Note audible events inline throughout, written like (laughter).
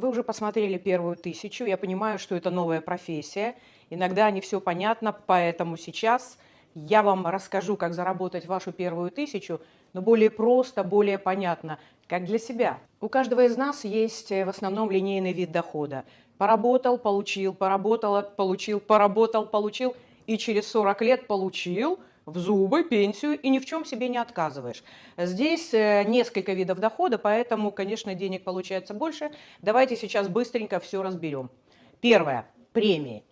Вы уже посмотрели первую тысячу, я понимаю, что это новая профессия, иногда не все понятно, поэтому сейчас я вам расскажу, как заработать вашу первую тысячу, но более просто, более понятно, как для себя. У каждого из нас есть э, в основном линейный вид дохода. Поработал, получил, поработал, получил, поработал, получил, и через 40 лет получил в зубы, пенсию, и ни в чем себе не отказываешь. Здесь э, несколько видов дохода, поэтому, конечно, денег получается больше. Давайте сейчас быстренько все разберем. Первое. Премии.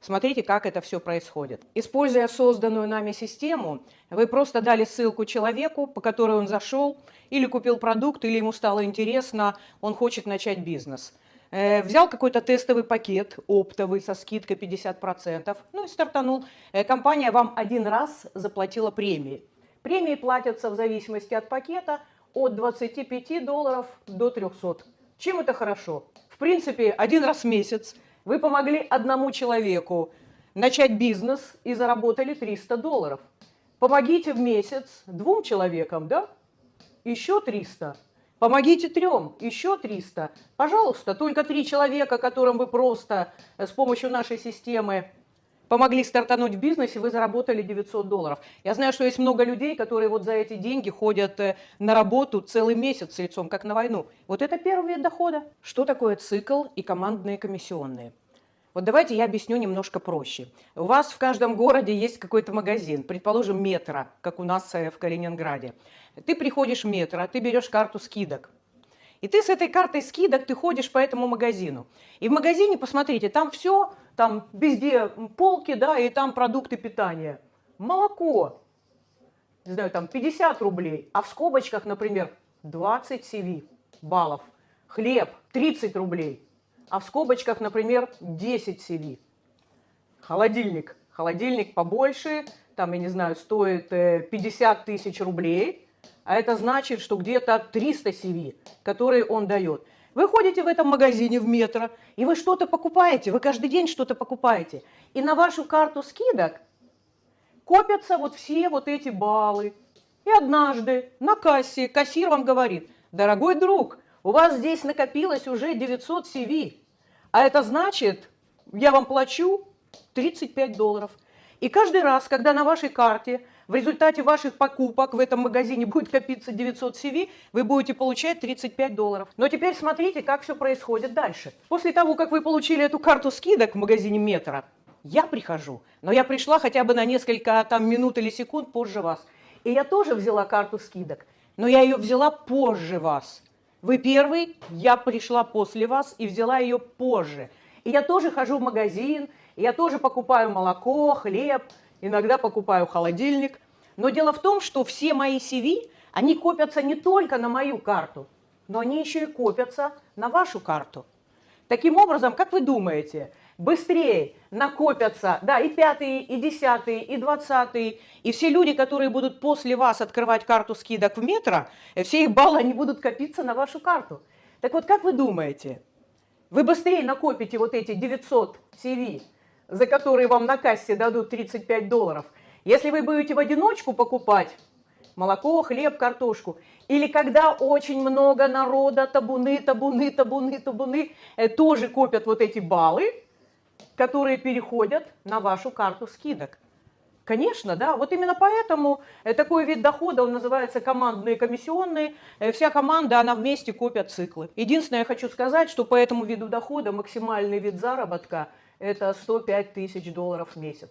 Смотрите, как это все происходит. Используя созданную нами систему, вы просто дали ссылку человеку, по которой он зашел, или купил продукт, или ему стало интересно, он хочет начать бизнес. Э, взял какой-то тестовый пакет, оптовый, со скидкой 50%, ну и стартанул. Э, компания вам один раз заплатила премии. Премии платятся в зависимости от пакета от 25 долларов до 300. Чем это хорошо? В принципе, один раз в месяц вы помогли одному человеку начать бизнес и заработали 300 долларов. Помогите в месяц двум человекам, да? Еще 300. Помогите трем, еще 300. Пожалуйста, только три человека, которым вы просто с помощью нашей системы помогли стартануть в бизнесе, вы заработали 900 долларов. Я знаю, что есть много людей, которые вот за эти деньги ходят э, на работу целый месяц лицом, как на войну. Вот это первый вид дохода. Что такое цикл и командные комиссионные? Вот давайте я объясню немножко проще. У вас в каждом городе есть какой-то магазин, предположим, метро, как у нас э, в Калининграде. Ты приходишь в метро, ты берешь карту скидок, и ты с этой картой скидок, ты ходишь по этому магазину. И в магазине, посмотрите, там все, там везде полки, да, и там продукты питания. Молоко, не знаю, там 50 рублей, а в скобочках, например, 20 CV баллов. Хлеб 30 рублей, а в скобочках, например, 10 CV. Холодильник. Холодильник побольше, там, я не знаю, стоит 50 э, тысяч рублей – а это значит, что где-то 300 CV, которые он дает. Вы ходите в этом магазине в метро, и вы что-то покупаете, вы каждый день что-то покупаете. И на вашу карту скидок копятся вот все вот эти баллы. И однажды на кассе кассир вам говорит, дорогой друг, у вас здесь накопилось уже 900 CV, а это значит, я вам плачу 35 долларов. И каждый раз, когда на вашей карте в результате ваших покупок в этом магазине (laughs) будет копиться 900 CV, вы будете получать 35 долларов. Но теперь смотрите, как все происходит дальше. После того, как вы получили эту карту скидок в магазине Метро, я прихожу, но я пришла хотя бы на несколько там, минут или секунд позже вас. И я тоже взяла карту скидок, но я ее взяла позже вас. Вы первый, я пришла после вас и взяла ее позже. И я тоже хожу в магазин, я тоже покупаю молоко, хлеб, иногда покупаю холодильник. Но дело в том, что все мои CV, они копятся не только на мою карту, но они еще и копятся на вашу карту. Таким образом, как вы думаете, быстрее накопятся, да, и пятые, и десятые, и двадцатые, и все люди, которые будут после вас открывать карту скидок в метро, все их баллы, они будут копиться на вашу карту. Так вот, как вы думаете, вы быстрее накопите вот эти 900 CV, за которые вам на кассе дадут 35 долларов, если вы будете в одиночку покупать молоко, хлеб, картошку, или когда очень много народа, табуны, табуны, табуны, табуны, э, тоже копят вот эти баллы, которые переходят на вашу карту скидок. Конечно, да. Вот именно поэтому э, такой вид дохода, он называется командные комиссионные. Э, вся команда, она вместе копят циклы. Единственное, я хочу сказать, что по этому виду дохода максимальный вид заработка – это 105 тысяч долларов в месяц.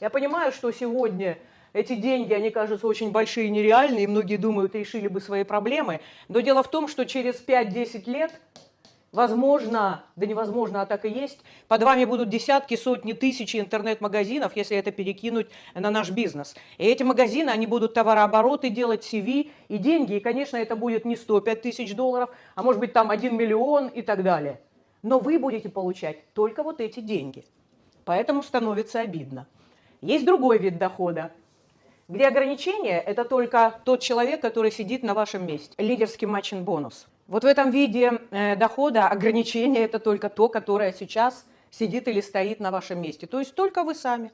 Я понимаю, что сегодня эти деньги, они кажутся очень большие и нереальные, и многие думают, решили бы свои проблемы. Но дело в том, что через 5-10 лет, возможно, да невозможно, а так и есть, под вами будут десятки, сотни, тысячи интернет-магазинов, если это перекинуть на наш бизнес. И эти магазины, они будут товарообороты делать, CV и деньги. И, конечно, это будет не 105 тысяч долларов, а может быть там 1 миллион и так далее но вы будете получать только вот эти деньги. Поэтому становится обидно. Есть другой вид дохода, где ограничение – это только тот человек, который сидит на вашем месте. Лидерский матчин бонус. Вот в этом виде э, дохода ограничение – это только то, которое сейчас сидит или стоит на вашем месте. То есть только вы сами.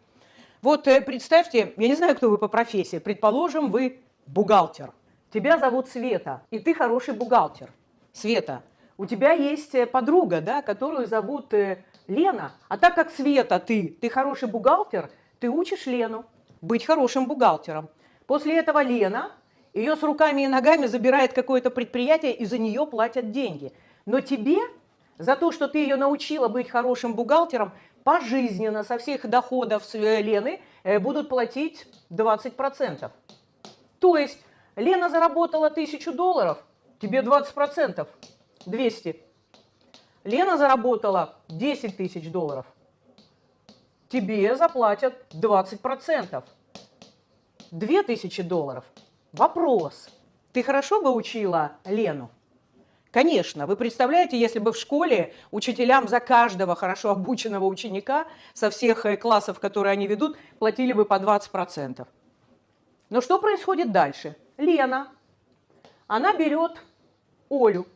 Вот э, представьте, я не знаю, кто вы по профессии, предположим, вы бухгалтер. Тебя зовут Света, и ты хороший бухгалтер. Света, у тебя есть э, подруга, да, которую зовут Лена. А так как Света ты, ты хороший бухгалтер, ты учишь Лену быть хорошим бухгалтером. После этого Лена ее с руками и ногами забирает какое-то предприятие, и за нее платят деньги. Но тебе за то, что ты ее научила быть хорошим бухгалтером, пожизненно со всех доходов э, Лены э, будут платить 20%. То есть Лена заработала 1000 долларов, тебе 20%, 200. Лена заработала 10 тысяч долларов, тебе заплатят 20%, 2000 долларов – Вопрос. Ты хорошо бы учила Лену? Конечно, вы представляете, если бы в школе учителям за каждого хорошо обученного ученика со всех э, классов, которые они ведут, платили бы по 20%. Но что происходит дальше? Лена, она берет Олю.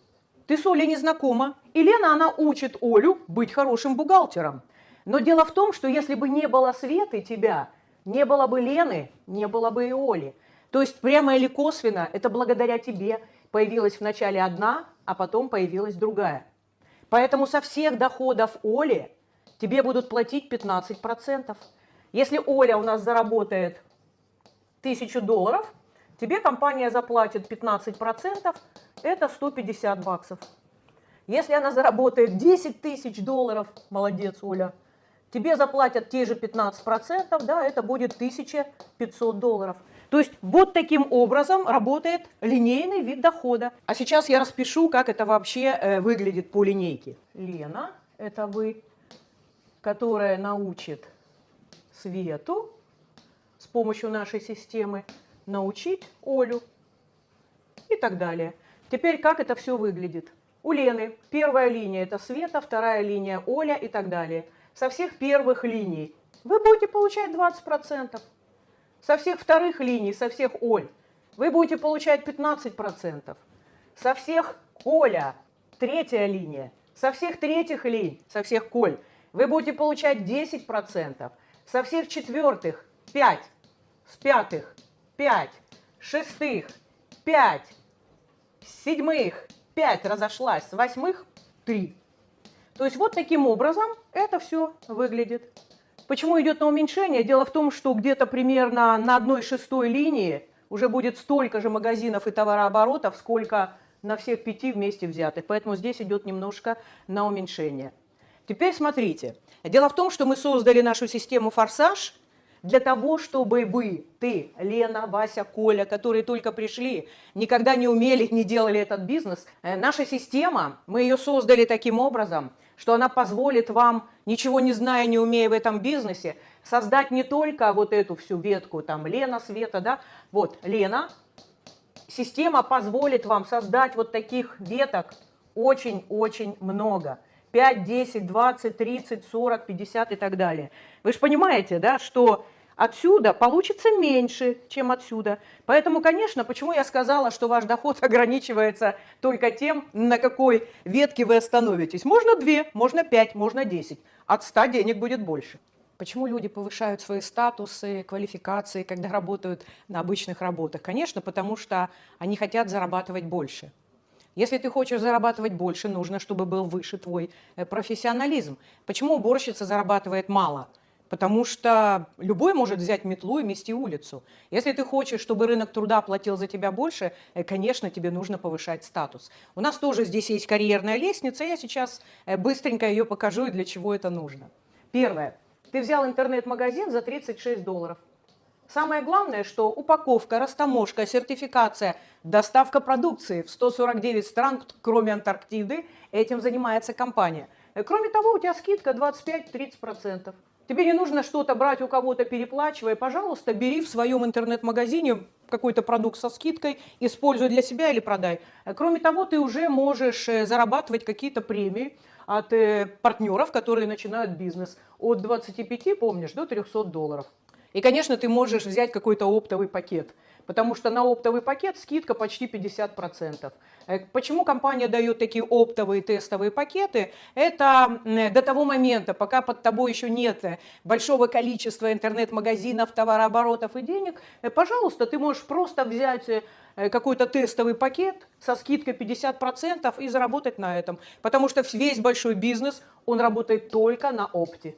Ты с Олей не знакома. И Лена, она учит Олю быть хорошим бухгалтером. Но дело в том, что если бы не было Светы тебя, не было бы Лены, не было бы и Оли. То есть прямо или косвенно, это благодаря тебе появилась вначале одна, а потом появилась другая. Поэтому со всех доходов Оли тебе будут платить 15%. Если Оля у нас заработает 1000 долларов, тебе компания заплатит 15%, это 150 баксов. Если она заработает 10 тысяч долларов, молодец, Оля, тебе заплатят те же 15%, да, это будет 1500 долларов. То есть вот таким образом работает линейный вид дохода. А сейчас я распишу, как это вообще э, выглядит по линейке. Лена, это вы, которая научит Свету с помощью нашей системы научить Олю и так далее. Теперь как это все выглядит? У Лены первая линия это Света, вторая линия Оля и так далее. Со всех первых линий вы будете получать 20% со всех вторых линий, со всех Оль, вы будете получать 15%. Со всех Коля, третья линия, со всех третьих линий, со всех Коль, вы будете получать 10%. Со всех четвертых 5, с пятых 5, шестых 5, седьмых 5 разошлась, с восьмых 3. То есть вот таким образом это все выглядит. Почему идет на уменьшение? Дело в том, что где-то примерно на одной шестой линии уже будет столько же магазинов и товарооборотов, сколько на всех пяти вместе взятых. Поэтому здесь идет немножко на уменьшение. Теперь смотрите. Дело в том, что мы создали нашу систему «Форсаж» для того, чтобы вы, ты, Лена, Вася, Коля, которые только пришли, никогда не умели, не делали этот бизнес. Э, наша система, мы ее создали таким образом – что она позволит вам, ничего не зная, не умея в этом бизнесе, создать не только вот эту всю ветку, там, Лена, Света, да, вот, Лена, система позволит вам создать вот таких веток очень-очень много. 5, 10, 20, 30, 40, 50 и так далее. Вы же понимаете, да, что отсюда получится меньше, чем отсюда. Поэтому, конечно, почему я сказала, что ваш доход (laughs) ограничивается только тем, на какой ветке вы остановитесь. Можно две, можно пять, можно десять. От ста денег будет больше. Почему люди повышают свои статусы, квалификации, когда работают на обычных работах? Конечно, потому что они хотят зарабатывать больше. Если ты хочешь зарабатывать больше, нужно, чтобы был выше твой э, профессионализм. Почему уборщица зарабатывает мало? Потому что любой может взять метлу и мести улицу. Если ты хочешь, чтобы рынок труда платил за тебя больше, э, конечно, тебе нужно повышать статус. У нас тоже здесь есть карьерная лестница, я сейчас э, быстренько ее покажу и для чего это нужно. Первое. Ты взял интернет-магазин за 36 долларов. Самое главное, что упаковка, растаможка, сертификация, доставка продукции в 149 стран, кроме Антарктиды, этим занимается компания. Э, кроме того, у тебя скидка 25-30%. Тебе не нужно что-то брать у кого-то, переплачивая. Пожалуйста, бери в своем интернет-магазине какой-то продукт со скидкой, используй для себя или продай. Кроме того, ты уже можешь э, зарабатывать какие-то премии от э, партнеров, которые начинают бизнес. От 25, помнишь, до 300 долларов. И, конечно, ты можешь взять какой-то оптовый пакет. Потому что на оптовый пакет скидка почти 50%. Э, почему компания дает такие оптовые тестовые пакеты? Это до того момента, пока под тобой еще нет большого количества интернет-магазинов, товарооборотов и денег, э, пожалуйста, ты можешь просто взять какой-то тестовый пакет со скидкой 50% и заработать на этом. Потому что весь большой бизнес, он работает только на опте.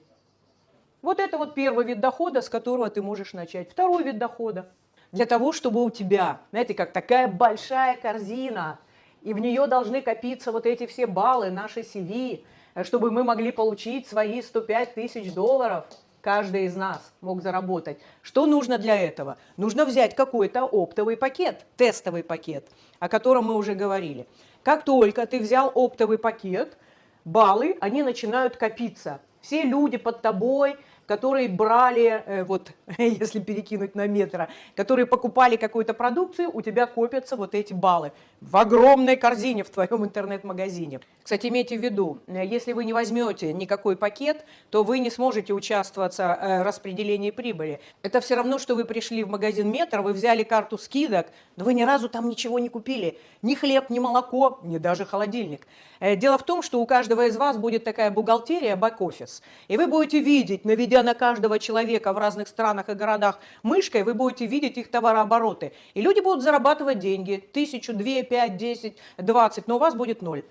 Вот это вот первый вид дохода, с которого ты можешь начать. Второй вид дохода. Для того, чтобы у тебя, знаете, как такая большая корзина, и в нее должны копиться вот эти все баллы, наши CV, чтобы мы могли получить свои 105 тысяч долларов, каждый из нас мог заработать. Что нужно для этого? Нужно взять какой-то оптовый пакет, тестовый пакет, о котором мы уже говорили. Как только ты взял оптовый пакет, баллы, они начинают копиться. Все люди под тобой – которые брали, э, вот (laughs) если перекинуть на метро, которые покупали какую-то продукцию, у тебя копятся вот эти баллы в огромной корзине в твоем интернет-магазине. Кстати, имейте в виду, э, если вы не возьмете никакой пакет, то вы не сможете участвовать э, в распределении прибыли. Это все равно, что вы пришли в магазин метро, вы взяли карту скидок, но вы ни разу там ничего не купили. Ни хлеб, ни молоко, ни даже холодильник. Дело в том, что у каждого из вас будет такая бухгалтерия, бэк-офис. И вы будете видеть, наведя на каждого человека в разных странах и городах мышкой, вы будете видеть их товарообороты. И люди будут зарабатывать деньги, тысячу, две, пять, десять, двадцать, но у вас будет ноль.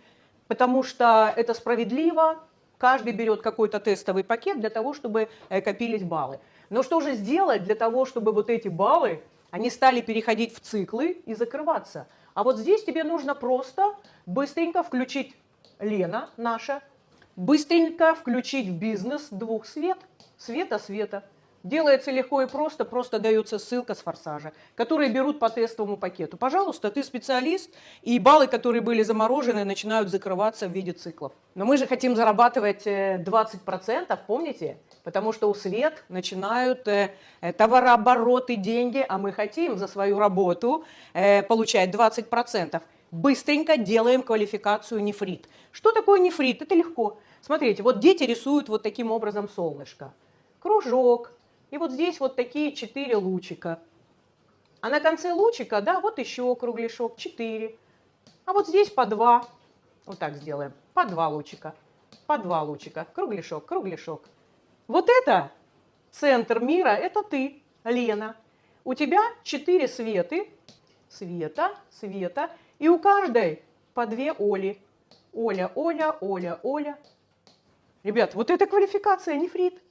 Потому что это справедливо, каждый берет какой-то тестовый пакет для того, чтобы э, копились баллы. Но что же сделать для того, чтобы вот эти баллы, они стали переходить в циклы и закрываться? А вот здесь тебе нужно просто быстренько включить Лена наша, быстренько включить в бизнес двух свет, света-света. Делается легко и просто, просто дается ссылка с форсажа, которые берут по тестовому пакету. Пожалуйста, ты специалист, и баллы, которые были заморожены, начинают закрываться в виде циклов. Но мы же хотим зарабатывать 20%, э, помните? Потому что у свет начинают э, э, товарообороты, деньги, а мы хотим за свою работу получать 20%. Быстренько делаем квалификацию нефрит. Что такое нефрит? Это легко. Смотрите, вот дети рисуют вот таким образом солнышко. Кружок. И вот здесь вот такие четыре лучика. А на конце лучика, да, вот еще кругляшок, четыре. А вот здесь по два. Вот так сделаем. По два лучика. По два лучика. Кругляшок, кругляшок. Вот это центр мира, это ты, Лена. У тебя четыре светы. Света, света. И у каждой по две Оли. Оля, Оля, Оля, Оля. Ребят, вот это квалификация, нефрит.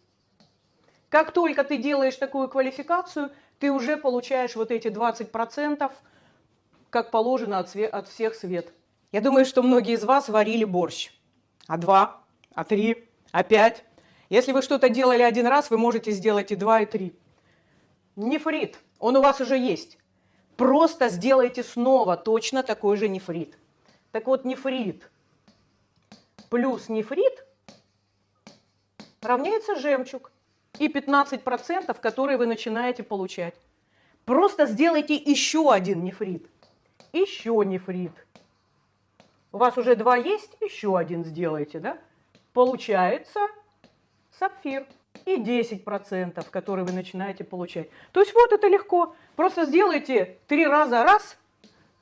Как только ты делаешь такую квалификацию, ты уже получаешь вот эти 20%, как положено от, от всех свет. Я думаю, что многие из вас варили борщ. А два, а три, а пять. Если вы что-то делали один раз, вы можете сделать и два, и три. Нефрит, он у вас уже есть. Просто сделайте снова точно такой же нефрит. Так вот, нефрит плюс нефрит равняется жемчуг и 15%, которые вы начинаете получать. Просто сделайте еще один нефрит. Еще нефрит. У вас уже два есть, еще один сделайте, да? Получается сапфир. И 10%, которые вы начинаете получать. То есть вот это легко. Просто сделайте три раза раз,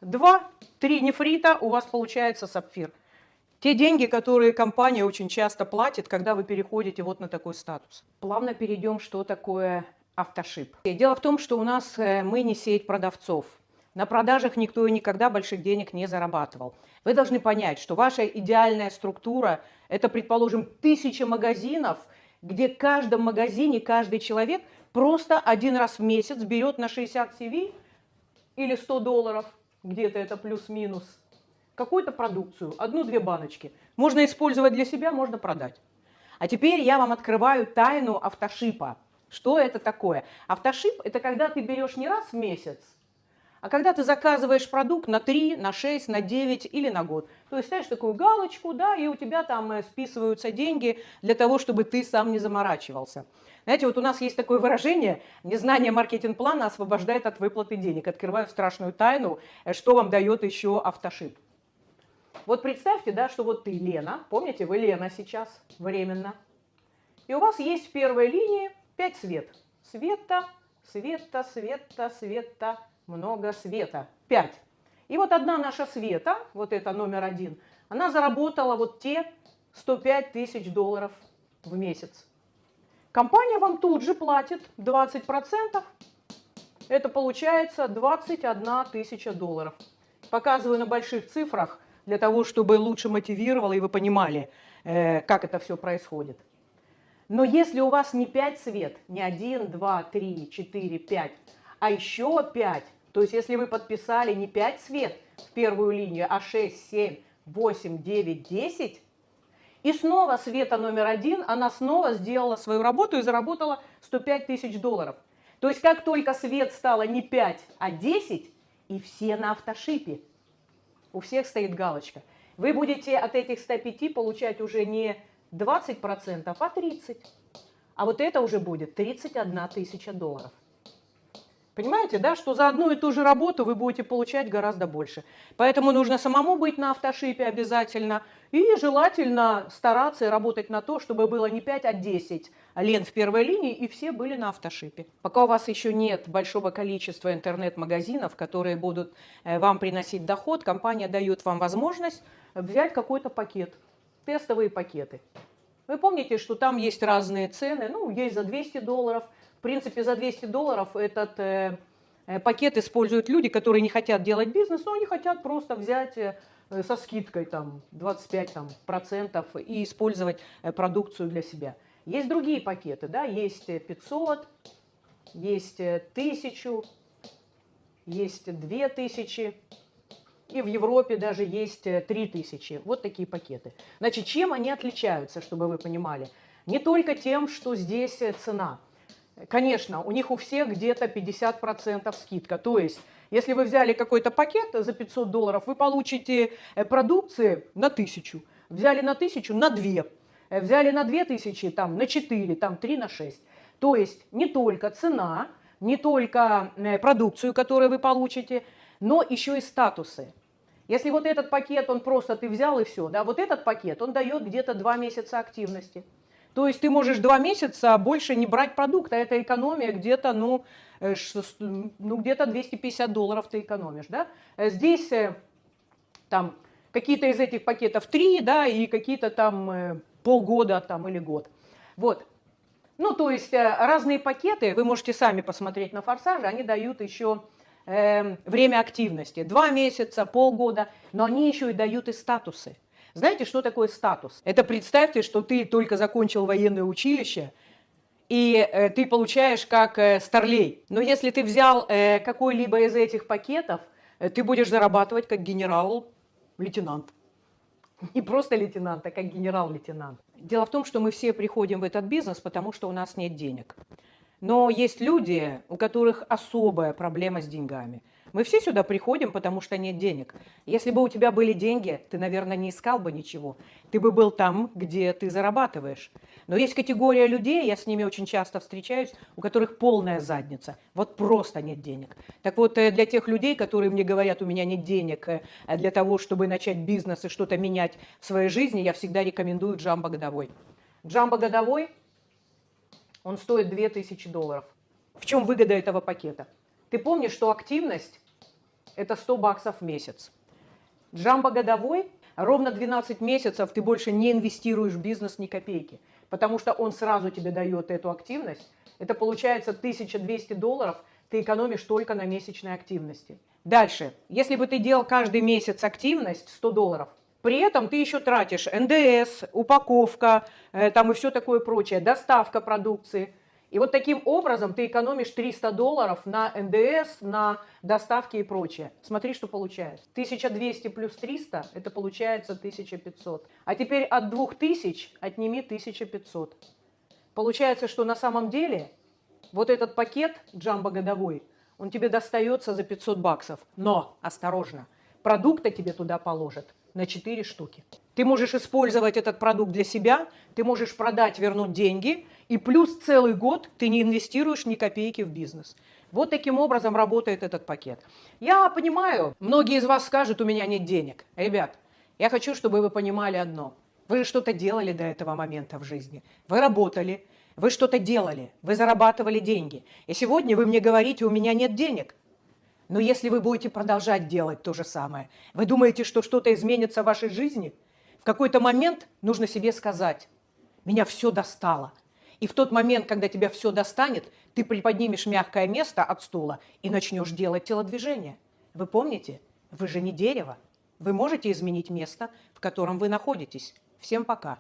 два, три нефрита, у вас получается сапфир. Те деньги, которые компания очень часто платит, когда вы переходите вот на такой статус. Плавно перейдем, что такое автошип. Дело в том, что у нас э, мы не сеть продавцов. На продажах никто и никогда больших денег не зарабатывал. Вы должны понять, что ваша идеальная структура – это, предположим, тысяча магазинов, где в каждом магазине каждый человек просто один раз в месяц берет на 60 CV или 100 долларов, где-то это плюс-минус – какую-то продукцию, одну-две баночки. Можно использовать для себя, можно продать. А теперь я вам открываю тайну автошипа. Что это такое? Автошип – это когда ты берешь не раз в месяц, а когда ты заказываешь продукт на 3, на 6, на 9 или на год. То есть ставишь такую галочку, да, и у тебя там э, списываются деньги для того, чтобы ты сам не заморачивался. Знаете, вот у нас есть такое выражение «незнание маркетинг-плана освобождает от выплаты денег». Открываю страшную тайну, э, что вам дает еще автошип. Вот представьте, да, что вот ты Лена, помните, вы Лена сейчас временно, и у вас есть в первой линии 5 свет. Света, света, света, света, много света. 5. И вот одна наша Света, вот это номер один, она заработала вот те 105 тысяч долларов в месяц. Компания вам тут же платит 20%. Это получается 21 тысяча долларов. Показываю на больших цифрах, для того, чтобы лучше мотивировало и вы понимали, э, как это все происходит. Но если у вас не 5 свет, не 1, 2, 3, 4, 5, а еще 5, то есть если вы подписали не 5 свет в первую линию, а 6, 7, 8, 9, 10, и снова Света номер один, она снова сделала свою работу и заработала 105 тысяч долларов. То есть как только Свет стало не 5, а 10, и все на автошипе. У всех стоит галочка. Вы будете от этих 105 получать уже не 20%, а 30%. А вот это уже будет 31 тысяча долларов. Понимаете, да, что за одну и ту же работу вы будете получать гораздо больше. Поэтому нужно самому быть на автошипе обязательно. И желательно стараться работать на то, чтобы было не 5, а 10 лент в первой линии, и все были на автошипе. Пока у вас еще нет большого количества интернет-магазинов, которые будут э, вам приносить доход, компания дает вам возможность взять какой-то пакет, тестовые пакеты. Вы помните, что там есть разные цены, ну, есть за 200 долларов – в принципе, за 200 долларов этот э, э, пакет используют люди, которые не хотят делать бизнес, но они хотят просто взять э, со скидкой там 25 там, процентов и использовать э, продукцию для себя. Есть другие пакеты, да, есть 500, есть 1000, есть 2000, и в Европе даже есть 3000. Вот такие пакеты. Значит, чем они отличаются, чтобы вы понимали? Не только тем, что здесь цена – Конечно, у них у всех где-то 50% скидка. То есть, если вы взяли какой-то пакет за 500 долларов, вы получите э, продукции на 1000. Взяли на 1000 на 2. Э, взяли на 2000 там, на 4, там 3 на 6. То есть, не только цена, не только э, продукцию, которую вы получите, но еще и статусы. Если вот этот пакет, он просто ты взял и все, да, вот этот пакет, он дает где-то 2 месяца активности. То есть ты можешь два месяца больше не брать продукт, а это экономия где-то, ну, э, ну где-то 250 долларов ты экономишь, да. Э, здесь э, там какие-то из этих пакетов три, да, и какие-то там полгода там или год. Вот. Ну, то есть разные пакеты, вы можете сами посмотреть на форсаже, они дают еще э, время активности. Два месяца, полгода, но они еще и дают и статусы. Знаете, что такое статус? Это представьте, что ты только закончил военное училище, и э, ты получаешь как э, старлей. Но если ты взял э, какой-либо из этих пакетов, ты будешь зарабатывать как генерал-лейтенант. Не просто лейтенант, а как генерал-лейтенант. Дело в том, что мы все приходим в этот бизнес, потому что у нас нет денег. Но есть люди, у которых особая проблема с деньгами – мы все сюда приходим, потому что нет денег. Если бы у тебя были деньги, ты, наверное, не искал бы ничего. Ты бы был там, где ты зарабатываешь. Но есть категория людей, я с ними очень часто встречаюсь, у которых полная задница. Вот просто нет денег. Так вот, э, для тех людей, которые мне говорят, у меня нет денег э, для того, чтобы начать бизнес и что-то менять в своей жизни, я всегда рекомендую джамбо годовой. Джамбо годовой, он стоит 2000 долларов. В чем выгода этого пакета? Ты помнишь, что активность – это 100 баксов в месяц. Джамбо годовой – ровно 12 месяцев ты больше не инвестируешь в бизнес ни копейки, потому что он сразу тебе дает эту активность. Это получается 1200 долларов ты экономишь только на месячной активности. Дальше. Если бы ты делал каждый месяц активность 100 долларов, при этом ты еще тратишь НДС, упаковка, э, там и все такое прочее, доставка продукции – и вот таким образом ты экономишь 300 долларов на НДС, на доставки и прочее. Смотри, что получается. 1200 плюс 300, это получается 1500. А теперь от 2000 отними 1500. Получается, что на самом деле вот этот пакет джамбо годовой, он тебе достается за 500 баксов. Но, осторожно, продукта тебе туда положат на 4 штуки. Ты можешь использовать этот продукт для себя, ты можешь продать, вернуть деньги, и плюс целый год ты не инвестируешь ни копейки в бизнес. Вот таким образом работает этот пакет. Я понимаю, многие из вас скажут, у меня нет денег. Ребят, я хочу, чтобы вы понимали одно. Вы что-то делали до этого момента в жизни. Вы работали, вы что-то делали, вы зарабатывали деньги. И сегодня вы мне говорите, у меня нет денег. Но если вы будете продолжать делать то же самое, вы думаете, что что-то изменится в вашей жизни? В какой-то момент нужно себе сказать, меня все достало. И в тот момент, когда тебя все достанет, ты приподнимешь мягкое место от стула и начнешь делать телодвижение. Вы помните, вы же не дерево. Вы можете изменить место, в котором вы находитесь. Всем пока.